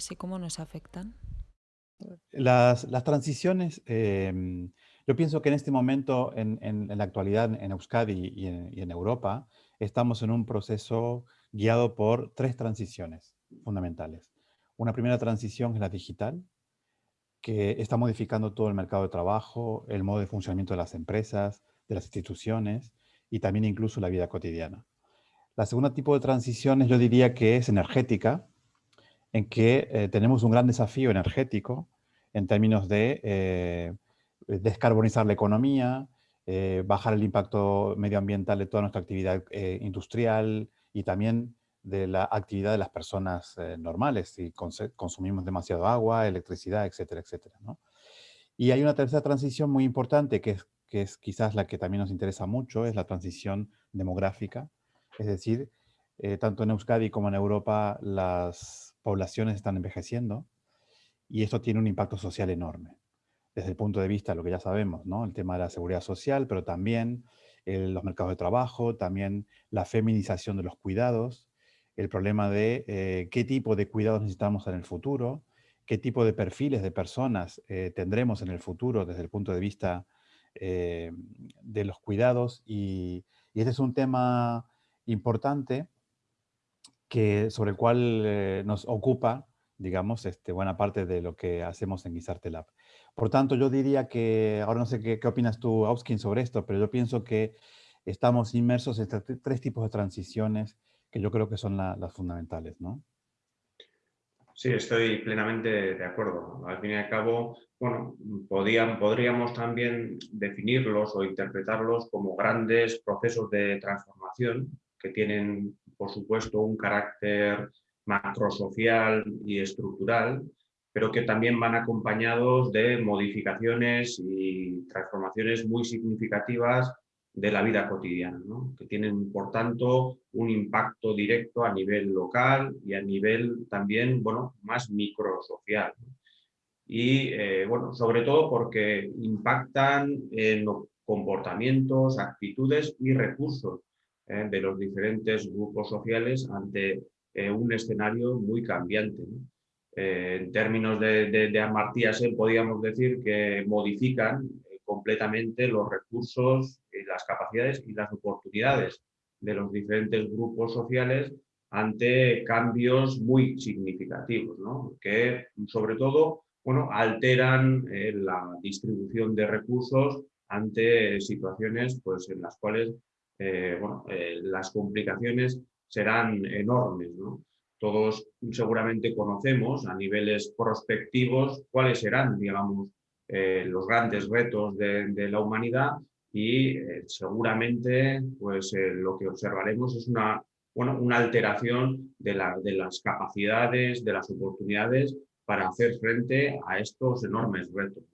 transiciones y cómo nos afectan? Las, transiciones, em, yo pienso que en este momento, en, la actualidad, en Euskadi y en, Europa, estamos en un proceso guiado por tres transiciones fundamentales. Una primera transición es la digital, que está modificando todo el mercado de trabajo, el modo de funcionamiento de las empresas, de las instituciones y también incluso la vida cotidiana. La segunda tipo de transiciones yo diría que es energética, en que eh, tenemos un gran desafío energético en términos de eh, descarbonizar la economía, eh, bajar el impacto medioambiental de toda nuestra actividad industrial y también de la actividad de las personas normales, si consumimos demasiado agua, electricidad, etcétera, etcétera. Y hay una tercera transición muy importante que es, que es quizás la que también nos interesa mucho, es la transición demográfica. Es decir, tanto en Euskadi como en Europa las poblaciones están envejeciendo y esto tiene un impacto social enorme. Desde el punto de vista de lo que ya sabemos, ¿no? el tema de la seguridad social, pero también los mercados de trabajo, también la feminización de los cuidados, el problema de eh, qué tipo de cuidados necesitamos en el futuro, qué tipo de perfiles de personas eh, tendremos en el futuro desde el punto de vista eh, de los cuidados. Y este es un tema importante que, sobre el cual eh, nos ocupa, digamos, este, buena parte de lo que hacemos en Guisarte Lab. Por tanto, yo diría que, ahora no sé qué, opinas tú, Auskin, sobre esto, pero yo pienso que estamos inmersos en tres tipos de transiciones que yo creo que son las fundamentales, ¿no? Sí, estoy plenamente de acuerdo. Al fin y al cabo, bueno, podríamos también definirlos o interpretarlos como grandes procesos de transformación que tienen por supuesto, un carácter macrosocial y estructural, pero que también van acompañados de modificaciones y transformaciones muy significativas de la vida cotidiana, que tienen, por tanto, un impacto directo a nivel local y a nivel también, bueno, más microsocial. Y, eh, bueno, sobre todo porque impactan en los comportamientos, actitudes y recursos eh, de los diferentes grupos sociales ante eh, un escenario muy cambiante. Eh, en términos de, de, de podríamos decir que modifican completamente los recursos, las capacidades y las oportunidades de los diferentes grupos sociales ante cambios muy significativos, que sobre todo bueno, alteran la distribución de recursos ante situaciones pues, en las cuales eh, bueno, eh, las complicaciones serán enormes. Todos seguramente conocemos a niveles prospectivos cuáles serán, digamos, eh, los grandes retos de, la humanidad y seguramente pues, lo que observaremos es una, bueno, una alteración de, de las capacidades, de las oportunidades para hacer frente a estos enormes retos.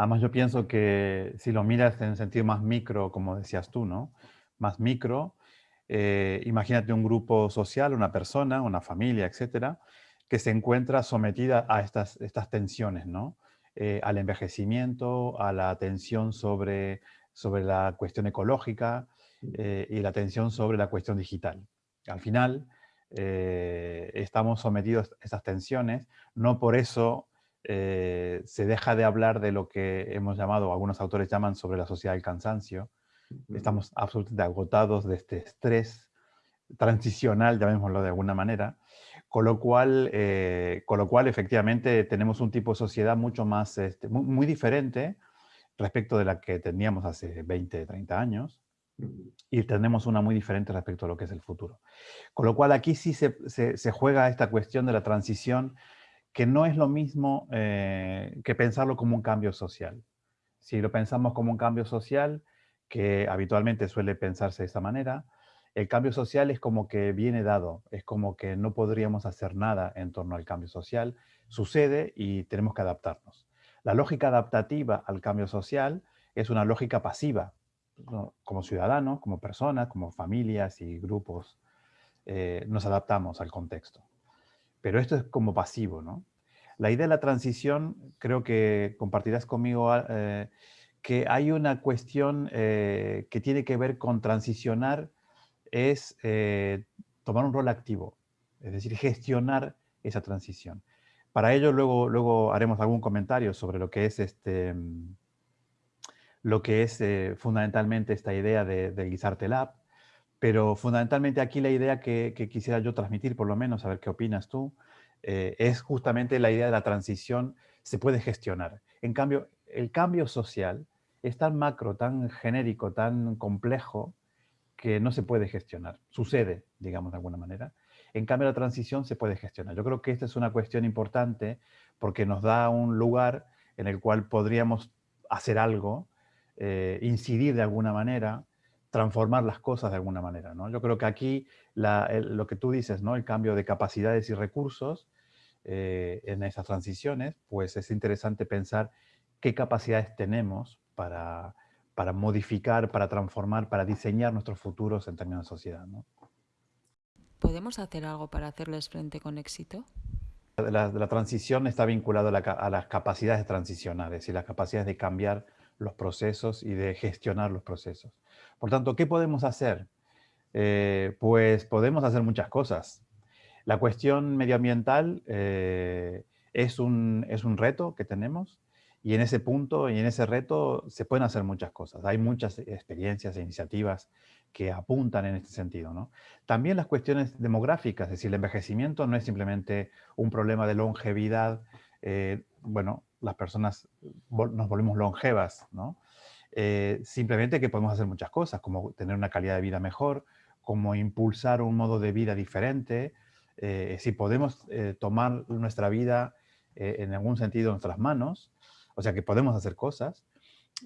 Además, yo pienso que si lo miras en sentido más micro, como decías tú, ¿no? Más micro, eh, imagínate un grupo social, una persona, una familia, etcétera, que se encuentra sometida a estas, estas tensiones, ¿no? Eh, al envejecimiento, a la tensión sobre, sobre la cuestión ecológica eh, y la tensión sobre la cuestión digital. Al final, estamos sometidos a estas tensiones, no por eso eh, se deja de hablar de lo que hemos llamado, algunos autores llaman sobre la sociedad del cansancio. Estamos absolutamente agotados de este estrés transicional, llamémoslo de alguna manera, con lo cual, eh, con lo cual efectivamente tenemos un tipo de sociedad mucho más, este, muy, diferente respecto de la que teníamos hace 20, 30 años, y tenemos una muy diferente respecto a lo que es el futuro. Con lo cual aquí sí se, se juega esta cuestión de la transición que no es lo mismo eh, que pensarlo como un cambio social. Si lo pensamos como un cambio social, que habitualmente suele pensarse de esta manera, el cambio social es como que viene dado, es como que no podríamos hacer nada en torno al cambio social, sucede y tenemos que adaptarnos. La lógica adaptativa al cambio social es una lógica pasiva, como ciudadanos, como personas, como familias y grupos, eh, nos adaptamos al contexto. Pero esto es como pasivo, ¿no? La idea de la transición, creo que compartirás conmigo ah, eh, que hay una cuestión eh, que tiene que ver con transicionar, es eh, tomar un rol activo. es decir, gestionar esa transición. Para ello luego, luego haremos algún comentario sobre lo que es, este, mm, lo que es fundamentalmente esta idea de, Guisarte Lab, pero fundamentalmente aquí la idea que, quisiera yo transmitir, por lo menos, a ver qué opinas tú, eh, es justamente la idea de la transición se puede gestionar. En cambio, el cambio social es tan macro, tan genérico, tan complejo, que no se puede gestionar. Sucede, digamos de alguna manera. En cambio, la transición se puede gestionar. Yo creo que esta es una cuestión importante porque nos da un lugar en el cual podríamos hacer algo, eh, incidir de alguna manera, transformar las cosas de alguna manera. ¿no? Yo creo que aquí lo que tú dices, ¿no? el cambio de capacidades y recursos eh, en esas transiciones, pues es interesante pensar qué capacidades tenemos para, para modificar, para transformar, para diseñar nuestros futuros en términos de sociedad. ¿no? ¿Podemos hacer algo para hacerles frente con éxito? La, transición está vinculada a, las capacidades de transicionar, es decir, las capacidades de cambiar los procesos y de gestionar los procesos. Por tanto, ¿qué podemos hacer? Eh, pues podemos hacer muchas cosas. La cuestión medioambiental eh, es, un, es un reto que tenemos y en ese punto y en ese reto se pueden hacer muchas cosas. Hay muchas experiencias e iniciativas que apuntan en este sentido. ¿no? También las cuestiones demográficas, es decir, el envejecimiento no es simplemente un problema de longevidad. Eh, bueno, las personas nos volvemos longevas, ¿no? Eh, simplemente que podemos hacer muchas cosas, como tener una calidad de vida mejor, como impulsar un modo de vida diferente, eh, si podemos eh, tomar nuestra vida en algún sentido en nuestras manos, o sea que podemos hacer cosas,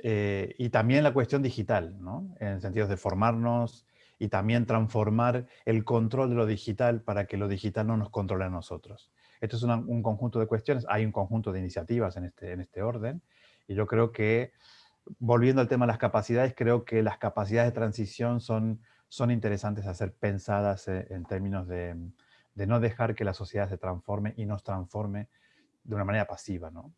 y también la cuestión digital, ¿no? en el sentido de formarnos y también transformar el control de lo digital para que lo digital no nos controle a nosotros. Esto es un conjunto de cuestiones, hay un conjunto de iniciativas en este, en este orden, y yo creo que volviendo al tema de las capacidades, creo que las capacidades de transición son, son interesantes a ser pensadas eh, en términos de, de, no dejar que la sociedad se transforme y nos transforme de una manera pasiva. ¿no?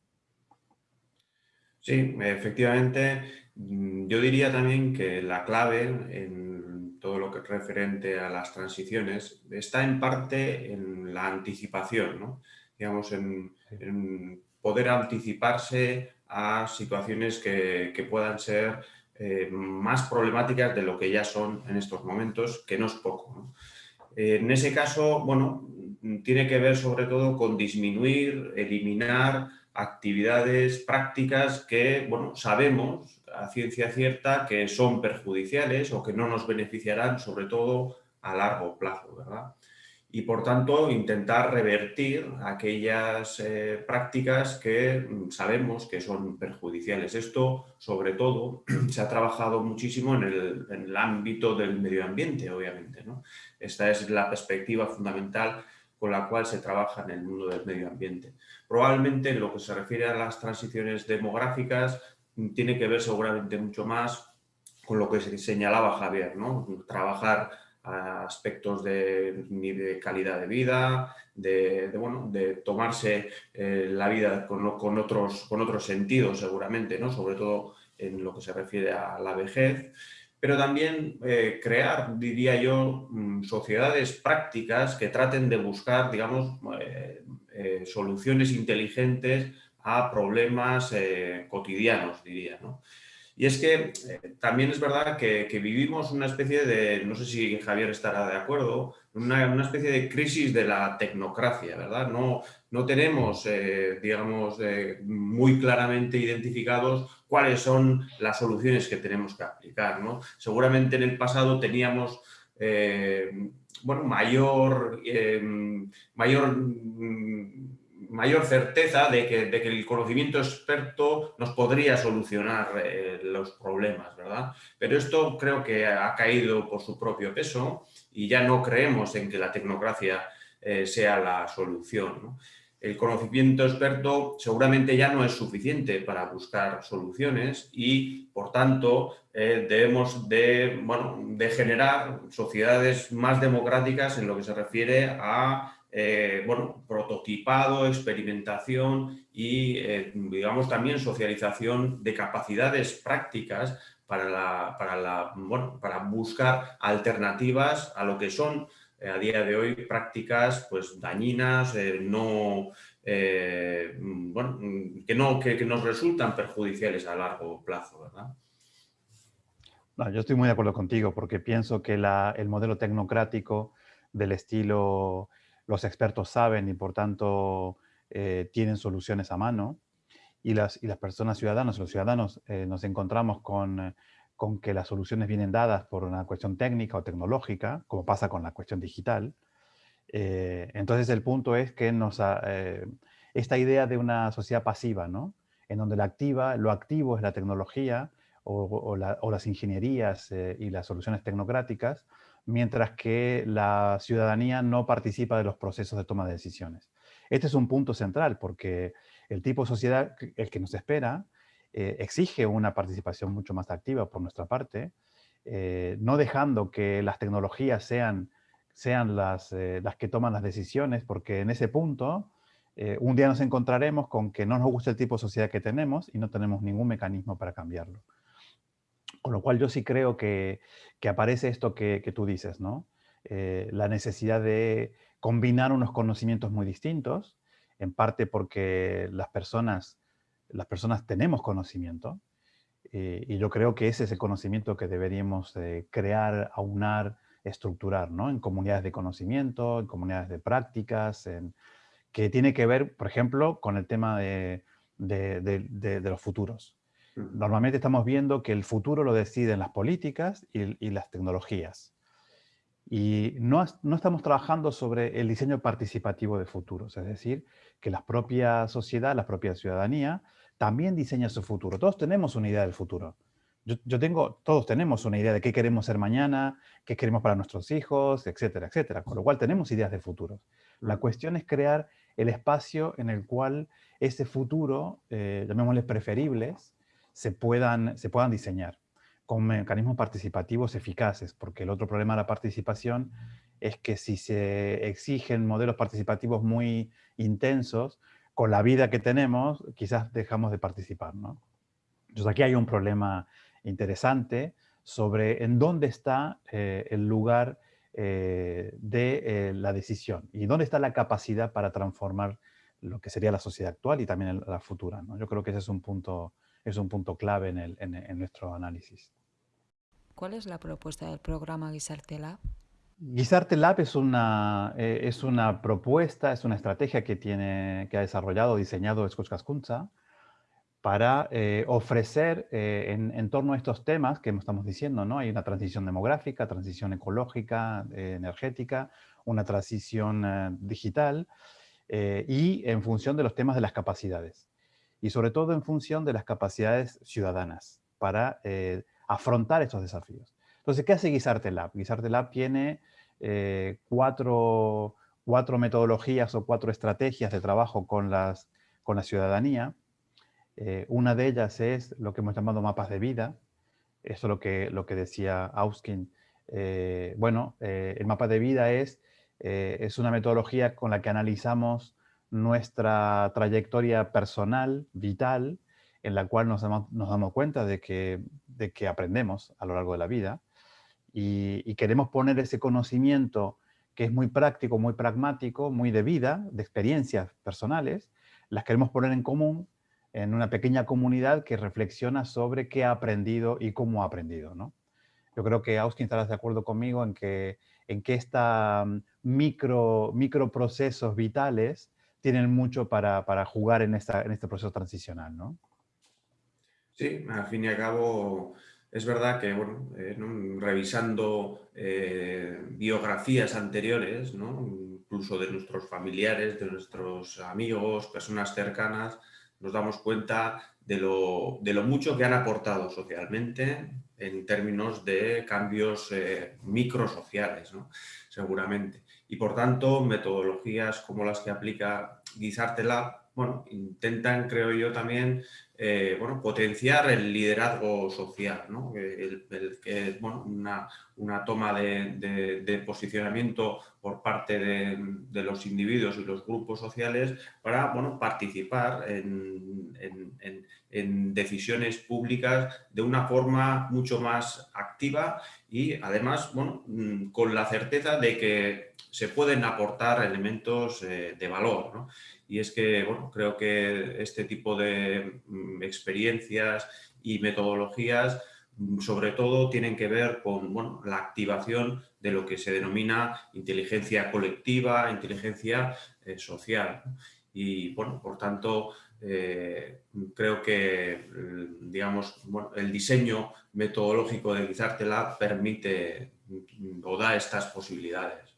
Sí, efectivamente, mm, yo diría también que la clave en todo lo que es referente a las transiciones está en parte en la anticipación, ¿no? digamos, en, en poder anticiparse a situaciones que, puedan ser eh, más problemáticas de lo que ya son en estos momentos, que no es poco. en ese caso, bueno, tiene que ver sobre todo con disminuir, eliminar actividades prácticas que, bueno, sabemos a ciencia cierta que son perjudiciales o que no nos beneficiarán, sobre todo a largo plazo, ¿verdad? y por tanto intentar revertir aquellas eh, prácticas que mm, sabemos que son perjudiciales. Esto, sobre todo, se ha trabajado muchísimo en el, ámbito del medio ambiente, obviamente. Esta es la perspectiva fundamental con la cual se trabaja en el mundo del medio ambiente. Probablemente en lo que se refiere a las transiciones demográficas tiene que ver seguramente mucho más con lo que señalaba Javier, ¿no? trabajar aspectos de, de, calidad de vida, de, bueno, de tomarse eh, la vida con, con, otros, con otros sentidos seguramente, ¿no? sobre todo en lo que se refiere a la vejez, pero también eh, crear, diría yo, mm, sociedades prácticas que traten de buscar, digamos, eh, soluciones inteligentes a problemas cotidianos, diría. ¿no? Y es que eh, también es verdad que, vivimos una especie de, no sé si Javier estará de acuerdo, una, especie de crisis de la tecnocracia, ¿verdad? No, no tenemos, eh, digamos, eh, muy claramente identificados cuáles son las soluciones que tenemos que aplicar, ¿no? Seguramente en el pasado teníamos bueno, mayor, mayor mm, mayor certeza de que, el conocimiento experto nos podría solucionar eh, los problemas, ¿verdad? Pero esto creo que ha caído por su propio peso y ya no creemos en que la tecnocracia eh, sea la solución. El conocimiento experto seguramente ya no es suficiente para buscar soluciones y, por tanto, eh, debemos de, bueno, de generar sociedades más democráticas en lo que se refiere a eh, bueno, prototipado, experimentación y, eh, digamos, también socialización de capacidades prácticas para, la, para, la, para buscar alternativas a lo que son a día de hoy prácticas pues, dañinas, no, bueno, que, no, que, nos resultan perjudiciales a largo plazo. ¿verdad? yo estoy muy de acuerdo contigo porque pienso que el modelo tecnocrático del estilo los expertos saben y por tanto tienen soluciones a mano, y las, y las personas ciudadanas, los ciudadanos, eh, nos encontramos con, eh, con, que las soluciones vienen dadas por una cuestión técnica o tecnológica, como pasa con la cuestión digital. Eh, entonces el punto es que nos esta idea de una sociedad pasiva, ¿no? en donde la activa, lo activo es la tecnología o, las ingenierías y las soluciones tecnocráticas, mientras que la ciudadanía no participa de los procesos de toma de decisiones. Este es un punto central porque el tipo de sociedad, el que nos espera, eh, exige una participación mucho más activa por nuestra parte, eh, no dejando que las tecnologías sean, sean las, eh, las, que toman las decisiones, porque en ese punto un día nos encontraremos con que no nos gusta el tipo de sociedad que tenemos y no tenemos ningún mecanismo para cambiarlo. Con lo cual yo sí creo que, aparece esto que, tú dices, ¿no? la necesidad de combinar unos conocimientos muy distintos, en parte porque las personas, tenemos conocimiento, eh, y yo creo que ese es el conocimiento que deberíamos crear, aunar, estructurar. En comunidades de conocimiento, en comunidades de prácticas, que tiene que ver, por ejemplo, con el tema de, los futuros. Normalmente estamos viendo que el futuro lo deciden las políticas y, y las tecnologías. Y no, no, estamos trabajando sobre el diseño participativo de futuros, es decir, que la propia sociedad, la propia ciudadanía, también diseña su futuro. Todos tenemos una idea del futuro. Yo, tengo, todos tenemos una idea de qué queremos ser mañana, qué queremos para nuestros hijos, etcétera, etcétera. Con lo cual tenemos ideas de futuro. La cuestión es crear el espacio en el cual ese futuro, eh, llamémosle preferibles, se puedan, se puedan diseñar con mecanismos participativos eficaces, porque el otro problema de la participación es que si se exigen modelos participativos muy intensos, con la vida que tenemos, quizás dejamos de participar. ¿no? Entonces aquí hay un problema interesante sobre en dónde está eh, el lugar eh, de eh, la decisión y dónde está la capacidad para transformar lo que sería la sociedad actual y también la futura. ¿no? Yo creo que ese es un punto es un punto clave en, el, en, nuestro análisis. ¿Cuál es la propuesta del programa Guisarte Lab? Guisarte Lab es una, eh, es una propuesta, es una estrategia que, tiene, que ha desarrollado, diseñado Escuchascunza para eh, ofrecer eh, en, en, torno a estos temas que estamos diciendo, ¿no? Hay una transición demográfica, transición ecológica, energética, una transición digital y en función de los temas de las capacidades y sobre todo en función de las capacidades ciudadanas para eh, afrontar estos desafíos. Entonces, ¿qué hace Guisarte Lab? Guisarte Lab tiene eh, cuatro, cuatro, metodologías o cuatro estrategias de trabajo con, las, con la ciudadanía. Eh, una de ellas es lo que hemos llamado mapas de vida. Eso es lo que, lo que decía Auskin. bueno, el mapa de vida es, es una metodología con la que analizamos nuestra trayectoria personal, vital, en la cual nos damos, cuenta de que, de que, aprendemos a lo largo de la vida y, queremos poner ese conocimiento que es muy práctico, muy pragmático, muy de vida, de experiencias personales, las queremos poner en común en una pequeña comunidad que reflexiona sobre qué ha aprendido y cómo ha aprendido. ¿no? Yo creo que Austin estarás de acuerdo conmigo en que, en que esta micro, microprocesos vitales tienen mucho para, para jugar en, esta, en este proceso transicional, ¿no? Sí, al fin y al cabo es verdad que, bueno, eh, revisando eh, biografías anteriores, ¿no? incluso de nuestros familiares, de nuestros amigos, personas cercanas, nos damos cuenta de lo, de lo mucho que han aportado socialmente en términos de cambios eh, microsociales, ¿no? seguramente. Y por tanto, metodologías como las que aplica Guisarte Lab, bueno, intentan, creo yo, también eh, bueno, potenciar el liderazgo social, ¿no? el, bueno, una, una toma de, posicionamiento por parte de, los individuos y los grupos sociales para bueno, participar en, en, en, decisiones públicas de una forma mucho más activa y además bueno, mm, con la certeza de que se pueden aportar elementos de valor. Y es que bueno, creo que este tipo de mm, experiencias y metodologías mm, sobre todo tienen que ver con bueno, la activación de lo que se denomina inteligencia colectiva, inteligencia eh, social. Y, bueno, por tanto, eh, creo que, mm, digamos, el diseño metodológico de Lab permite o da estas posibilidades.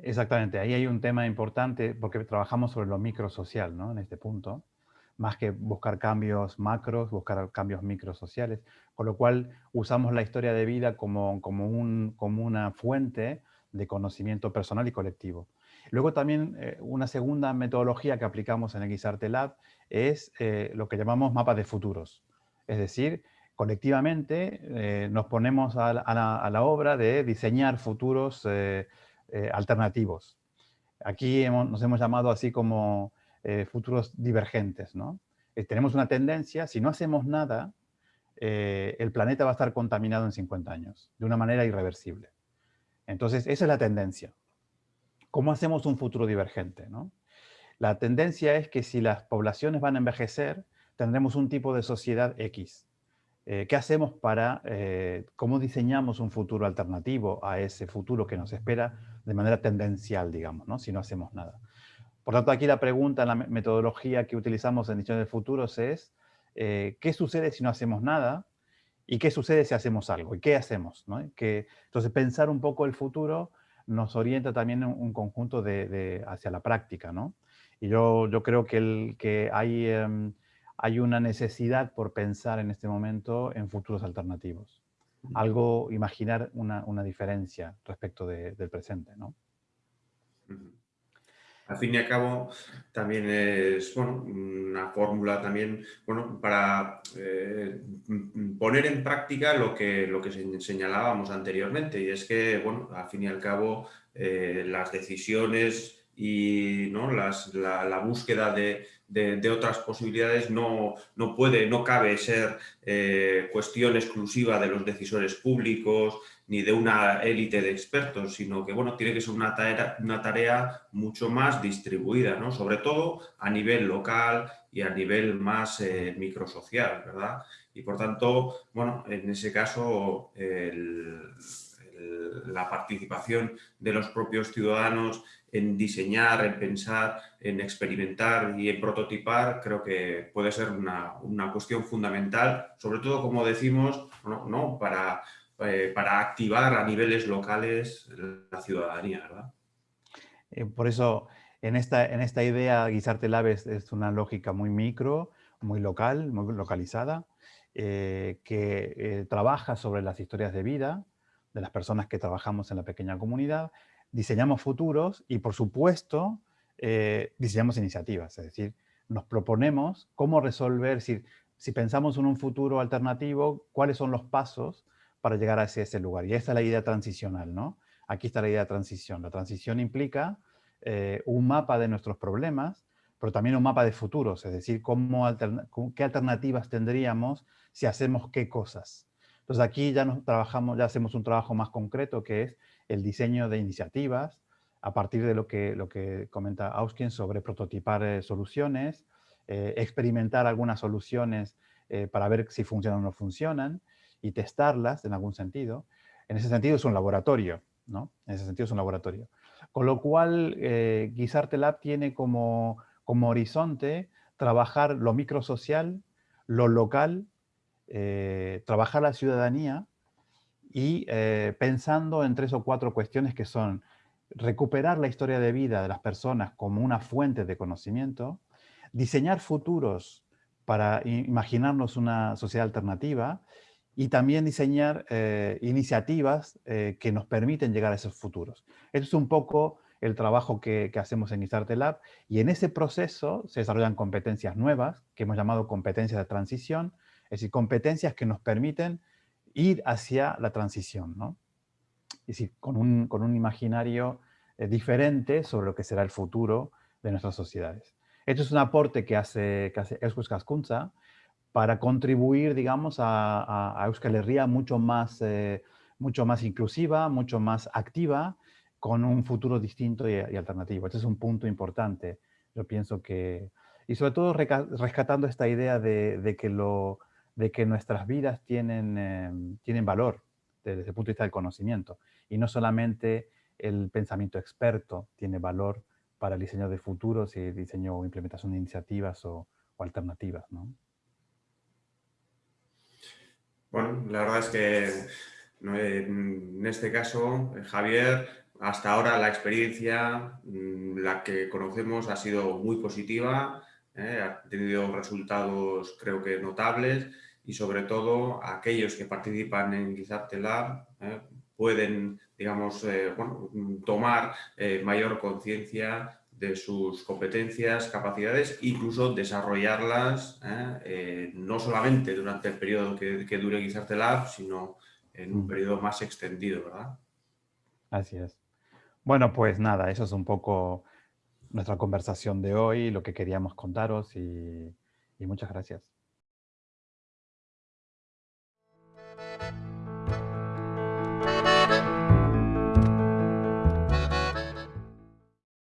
Exactamente, ahí hay un tema importante porque trabajamos sobre lo microsocial, ¿no? En este punto, más que buscar cambios macros, buscar cambios microsociales, con lo cual usamos la historia de vida como, como, un, como una fuente de conocimiento personal y colectivo. Luego también eh, una segunda metodología que aplicamos en Guisarte Lab es eh, lo que llamamos mapas de futuros. Es decir, colectivamente eh, nos ponemos a la, obra de diseñar futuros eh, alternativos. Aquí nos hemos llamado así como eh, futuros divergentes. ¿no? Eh, tenemos una tendencia, si no hacemos nada, el planeta va a estar contaminado en 50 años, de una manera irreversible. Entonces, esa es la tendencia. ¿Cómo hacemos un futuro divergente? ¿no? La tendencia es que si las poblaciones van a envejecer, tendremos un tipo de sociedad X. Eh, ¿Qué hacemos para, eh, cómo diseñamos un futuro alternativo a ese futuro que nos espera de manera tendencial, digamos, ¿no? si no hacemos nada? Por tanto, aquí la pregunta, la metodología que utilizamos en Diseño de Futuros es eh, ¿qué sucede si no hacemos nada? ¿Y qué sucede si hacemos algo? ¿Y qué hacemos? Que, entonces, pensar un poco el futuro nos orienta también un conjunto de, hacia la práctica. ¿no? Y yo, yo creo que, el, que hay... Em, hay una necesidad por pensar en este momento en futuros alternativos. Algo, imaginar una, diferencia respecto del presente, ¿no? Al fin y al cabo, también es una fórmula también bueno, para eh, poner en práctica lo que, lo que señalábamos anteriormente. Y es que, bueno, al fin y al cabo, eh, las decisiones y ¿no? la, búsqueda de, otras posibilidades no, no, puede, no cabe ser eh, cuestión exclusiva de los decisores públicos ni de una élite de expertos, sino que bueno, tiene que ser una tarea, una tarea mucho más distribuida, ¿no? sobre todo a nivel local y a nivel más eh, microsocial, ¿verdad? Y por tanto, bueno, en ese caso la participación de los propios ciudadanos en diseñar, en pensar, en experimentar y en prototipar, creo que puede ser una, cuestión fundamental, sobre todo, como decimos, ¿no? Para, eh, para activar a niveles locales la ciudadanía. ¿verdad? Eh, por eso, en esta, en esta idea, Guisarte Labes es una lógica muy micro, muy local, muy localizada, eh, que trabaja sobre las historias de vida de las personas que trabajamos en la pequeña comunidad diseñamos futuros y, por supuesto, eh, diseñamos iniciativas. Es decir, nos proponemos cómo resolver, si, si pensamos en un futuro alternativo, cuáles son los pasos para llegar a ese, lugar. Y esta es la idea transicional, ¿no? Aquí está la idea de transición. La transición implica eh, un mapa de nuestros problemas, pero también un mapa de futuros, es decir, cómo qué alternativas tendríamos si hacemos qué cosas. Entonces aquí ya nos trabajamos, ya hacemos un trabajo más concreto que es el diseño de iniciativas a partir de lo que, lo que comenta Auskin sobre prototipar eh, soluciones, eh, experimentar algunas soluciones eh, para ver si funcionan o no funcionan y testarlas en algún sentido. En ese sentido es un laboratorio, ¿no? En ese sentido es un laboratorio. Con lo cual, Guisarte Lab tiene como, como horizonte trabajar lo microsocial, lo local, trabajar la ciudadanía y eh, pensando en tres o cuatro cuestiones que son recuperar la historia de vida de las personas como una fuente de conocimiento, diseñar futuros para imaginarnos una sociedad alternativa y también diseñar eh, iniciativas eh, que nos permiten llegar a esos futuros. Esto es un poco el trabajo que, que hacemos en Isarte y en ese proceso se desarrollan competencias nuevas que hemos llamado competencias de transición, es decir, competencias que nos permiten ir hacia la transición, ¿no? Es decir, con un, con un imaginario eh, diferente sobre lo que será el futuro de nuestras sociedades. Esto es un aporte que hace, que hace Euskal Kaskuntza para contribuir, digamos, a, a, Euskal Herria mucho más, eh, mucho más inclusiva, mucho más activa con un futuro distinto y, alternativo. Este es un punto importante. Yo pienso que, y sobre todo rescatando esta idea de, que, lo, de que nuestras vidas tienen, em, tienen valor desde el punto de vista del conocimiento y no solamente el pensamiento experto tiene valor para el diseño de futuros y diseño o implementación de iniciativas o, alternativas. ¿no? Bueno, la verdad es que en este caso, Javier, hasta ahora la experiencia, mm, la que conocemos, ha sido muy positiva, ¿eh? ha tenido resultados creo que notables y sobre todo aquellos que participan en Gizapte Lab ¿eh? pueden, digamos, eh, tomar mayor conciencia de sus competencias, capacidades, incluso desarrollarlas no solamente durante el periodo que, que dure Gizapte Lab, sino en un mm. periodo más extendido, ¿verdad? Así es. Bueno, pues nada, eso es un poco nuestra conversación de hoy, lo que queríamos contaros y, muchas gracias.